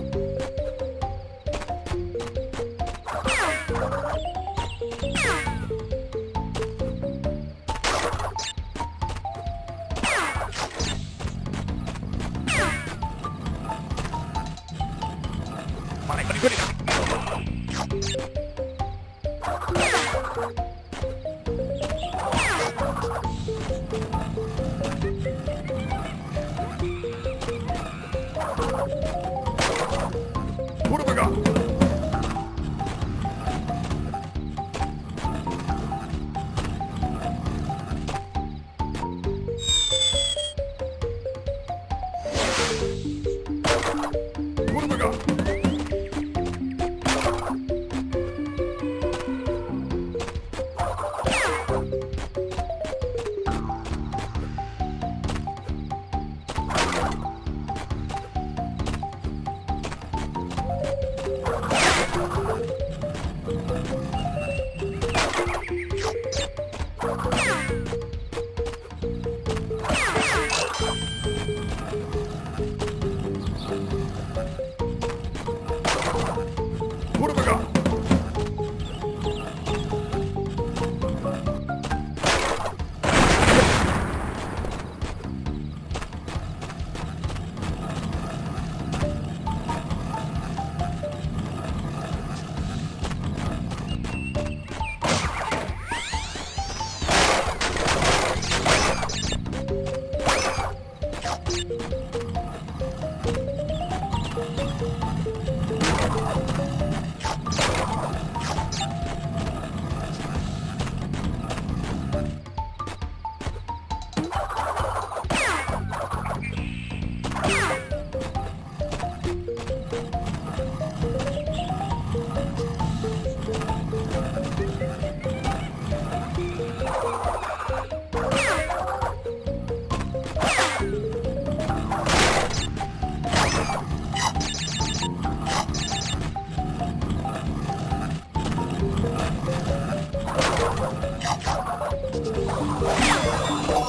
これこれこれ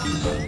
you